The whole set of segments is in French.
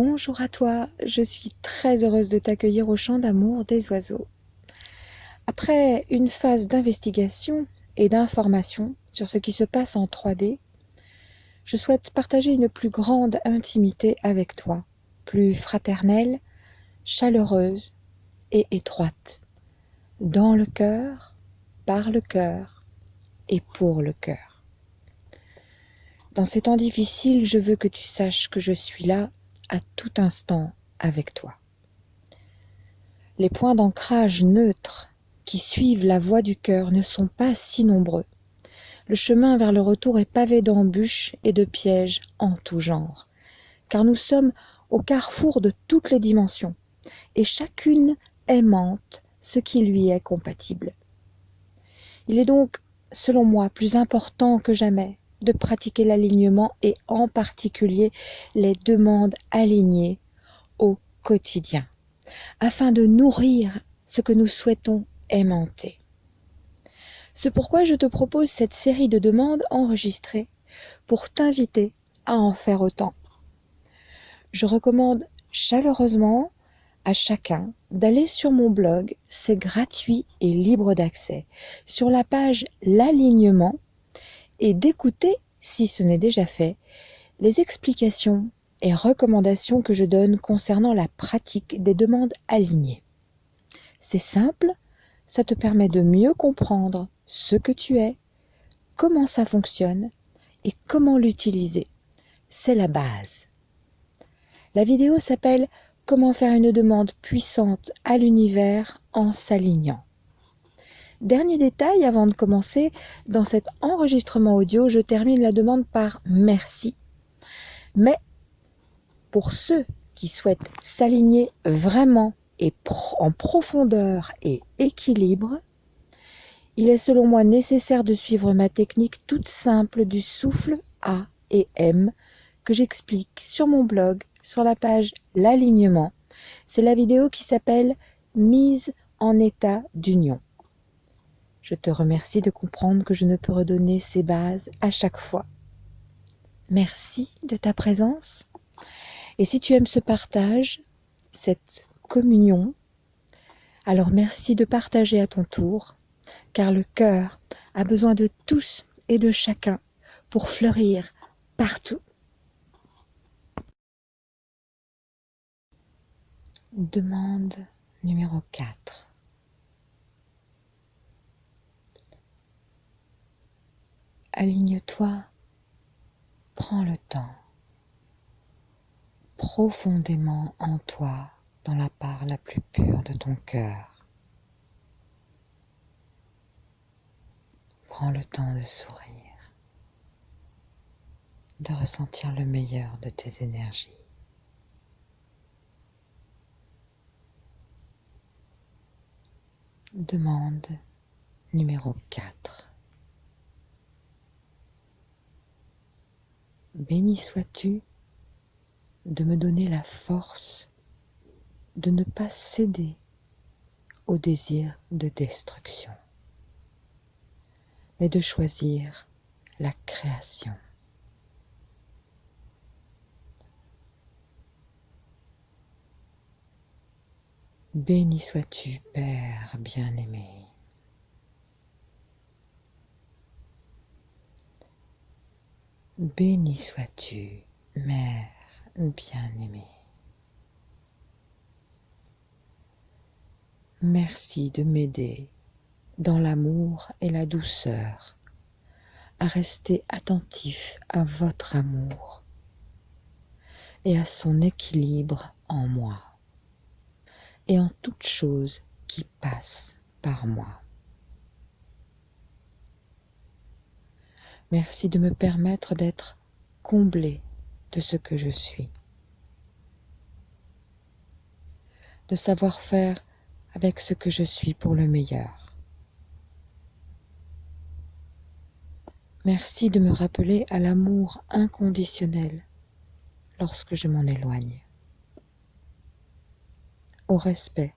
Bonjour à toi, je suis très heureuse de t'accueillir au champ d'amour des oiseaux. Après une phase d'investigation et d'information sur ce qui se passe en 3D, je souhaite partager une plus grande intimité avec toi, plus fraternelle, chaleureuse et étroite, dans le cœur, par le cœur et pour le cœur. Dans ces temps difficiles, je veux que tu saches que je suis là à tout instant avec toi. Les points d'ancrage neutres qui suivent la voie du cœur ne sont pas si nombreux. Le chemin vers le retour est pavé d'embûches et de pièges en tout genre, car nous sommes au carrefour de toutes les dimensions, et chacune aimante ce qui lui est compatible. Il est donc, selon moi, plus important que jamais de pratiquer l'alignement et en particulier les demandes alignées au quotidien, afin de nourrir ce que nous souhaitons aimanter. C'est pourquoi je te propose cette série de demandes enregistrées pour t'inviter à en faire autant. Je recommande chaleureusement à chacun d'aller sur mon blog, c'est gratuit et libre d'accès, sur la page L'alignement et d'écouter, si ce n'est déjà fait, les explications et recommandations que je donne concernant la pratique des demandes alignées. C'est simple, ça te permet de mieux comprendre ce que tu es, comment ça fonctionne et comment l'utiliser. C'est la base. La vidéo s'appelle Comment faire une demande puissante à l'univers en s'alignant. Dernier détail avant de commencer, dans cet enregistrement audio, je termine la demande par merci. Mais pour ceux qui souhaitent s'aligner vraiment et en profondeur et équilibre, il est selon moi nécessaire de suivre ma technique toute simple du souffle A et M que j'explique sur mon blog sur la page L'alignement. C'est la vidéo qui s'appelle Mise en état d'union. Je te remercie de comprendre que je ne peux redonner ces bases à chaque fois. Merci de ta présence. Et si tu aimes ce partage, cette communion, alors merci de partager à ton tour, car le cœur a besoin de tous et de chacun pour fleurir partout. Demande numéro 4. Aligne-toi, prends le temps, profondément en toi, dans la part la plus pure de ton cœur. Prends le temps de sourire, de ressentir le meilleur de tes énergies. Demande numéro 4. Béni sois-tu de me donner la force de ne pas céder au désir de destruction, mais de choisir la création. Béni sois-tu, Père bien-aimé. Béni sois-tu, Mère bien-aimée. Merci de m'aider dans l'amour et la douceur à rester attentif à votre amour et à son équilibre en moi et en toute chose qui passe par moi. Merci de me permettre d'être comblé de ce que je suis. De savoir faire avec ce que je suis pour le meilleur. Merci de me rappeler à l'amour inconditionnel lorsque je m'en éloigne. Au respect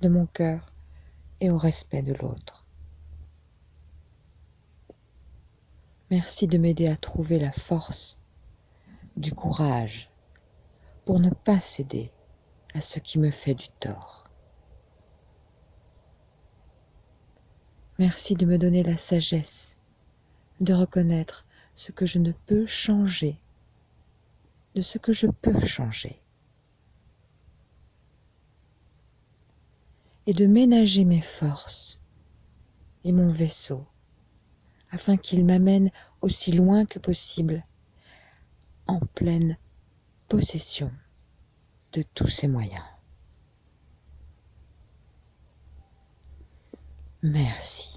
de mon cœur et au respect de l'autre. Merci de m'aider à trouver la force, du courage pour ne pas céder à ce qui me fait du tort. Merci de me donner la sagesse de reconnaître ce que je ne peux changer, de ce que je peux changer, et de ménager mes forces et mon vaisseau afin qu'il m'amène aussi loin que possible en pleine possession de tous ses moyens. Merci.